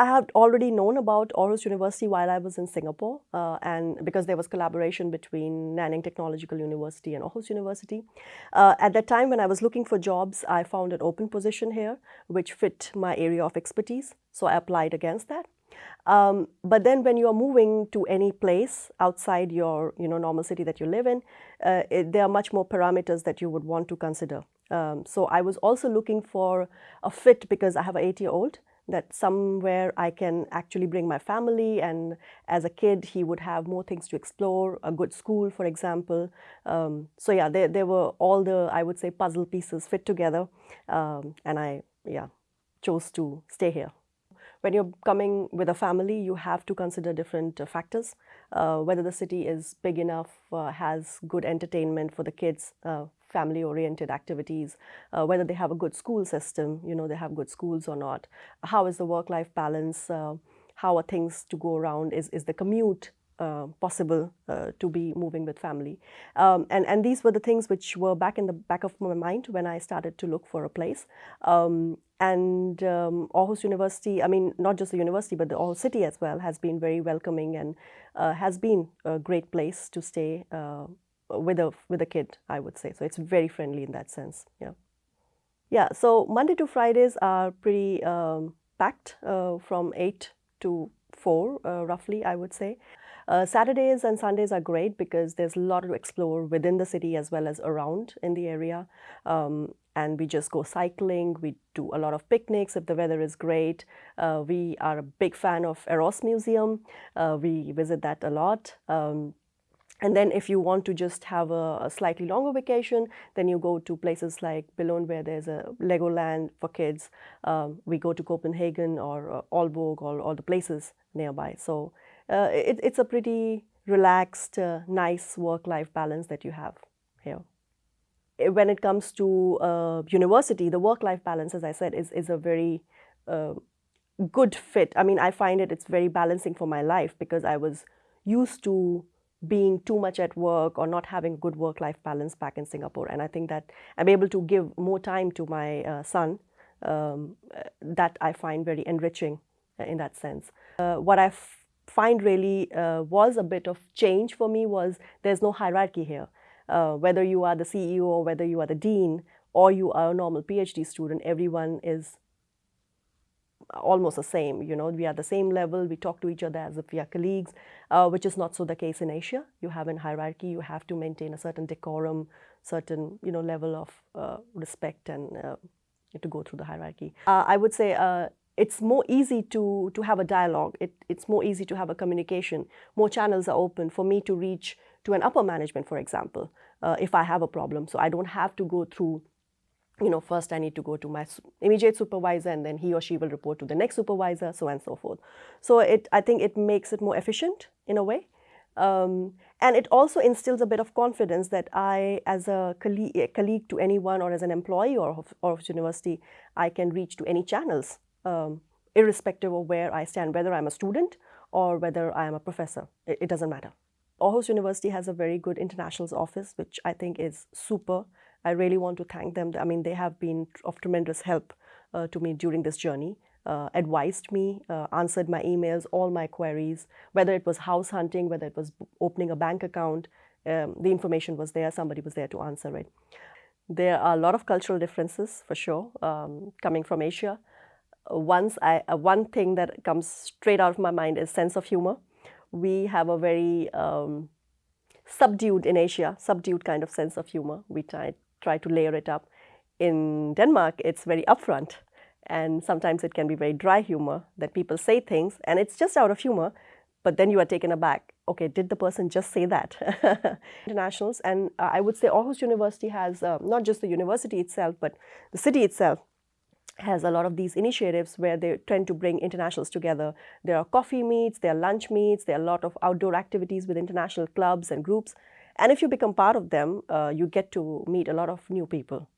I had already known about Aarhus University while I was in Singapore, uh, and because there was collaboration between Nanyang Technological University and Aarhus University. Uh, at that time, when I was looking for jobs, I found an open position here, which fit my area of expertise. So I applied against that. Um, but then when you are moving to any place outside your you know, normal city that you live in, uh, it, there are much more parameters that you would want to consider. Um, so I was also looking for a fit because I have an eight-year-old that somewhere I can actually bring my family and as a kid he would have more things to explore, a good school for example. Um, so yeah, there, there were all the, I would say, puzzle pieces fit together um, and I, yeah, chose to stay here. When you're coming with a family, you have to consider different uh, factors. Uh, whether the city is big enough, uh, has good entertainment for the kids, uh, family-oriented activities, uh, whether they have a good school system, you know, they have good schools or not. How is the work-life balance? Uh, how are things to go around? Is, is the commute uh, possible uh, to be moving with family. Um, and, and these were the things which were back in the back of my mind when I started to look for a place. Um, and um, Aarhus University, I mean, not just the university, but the Aarhus city as well, has been very welcoming and uh, has been a great place to stay uh, with a with a kid, I would say. So it's very friendly in that sense. Yeah, yeah. So Monday to Fridays are pretty um, packed uh, from eight to four, uh, roughly, I would say. Uh, Saturdays and Sundays are great because there's a lot to explore within the city as well as around in the area. Um, and we just go cycling, we do a lot of picnics if the weather is great. Uh, we are a big fan of ARoS Museum. Uh, we visit that a lot. Um, and then if you want to just have a, a, slightly longer vacation, then you go to places like Billund where there's a Legoland for kids. Um, we go to Copenhagen or uh, Aalborg or all the places nearby. So uh, it, it's a pretty relaxed, uh, nice work-life balance that you have here. When it comes to uh, university, the work-life balance, as I said, is, is a very uh, good fit. I mean, I find it, it's very balancing for my life because I was used to being too much at work or not having good work-life balance back in Singapore. And I think that I'm able to give more time to my uh, son um, uh, that I find very enriching uh, in that sense. Uh, what I find really uh, was a bit of change for me was there's no hierarchy here. Uh, whether you are the CEO or whether you are the dean or you are a normal PhD student, everyone is almost the same. You know, we are the same level. We talk to each other as if we are colleagues, uh, which is not so the case in Asia. You have a hierarchy. You have to maintain a certain decorum, certain you know level of uh, respect, and uh, to go through the hierarchy. Uh, I would say uh, it's more easy to to have a dialogue. It, it's more easy to have a communication. More channels are open for me to reach to an upper management, for example, if I have a problem. So I don't have to go through you know, first I need to go to my immediate supervisor and then he or she will report to the next supervisor, so on and so forth. So it, I think it makes it more efficient in a way. Um, and it also instills a bit of confidence that I, as a colleague, a colleague to anyone or as an employee or of, university, I can reach to any channels, um, irrespective of where I stand, whether I'm a student or whether I am a professor. It, it doesn't matter. Aarhus University has a very good internationals office, which I think is super I really want to thank them. I mean, they have been of tremendous help uh, to me during this journey, uh, advised me, uh, answered my emails, all my queries, whether it was house hunting, whether it was opening a bank account, um, the information was there, somebody was there to answer it. There are a lot of cultural differences for sure, um, coming from Asia. Once I, uh, one thing that comes straight out of my mind is sense of humor. We have a very um, subdued in Asia, subdued kind of sense of humor. We try, try to layer it up. In Denmark, it's very upfront. And sometimes it can be very dry humor that people say things and it's just out of humor, but then you are taken aback. Okay, did the person just say that? Internationals, and uh, I would say Aarhus University has uh, not just the university itself, but the city itself has a lot of these initiatives where they tend to bring internationals together. There are coffee meets, there are lunch meets, there are a lot of outdoor activities with international clubs and groups. And if you become part of them, uh, you get to meet a lot of new people.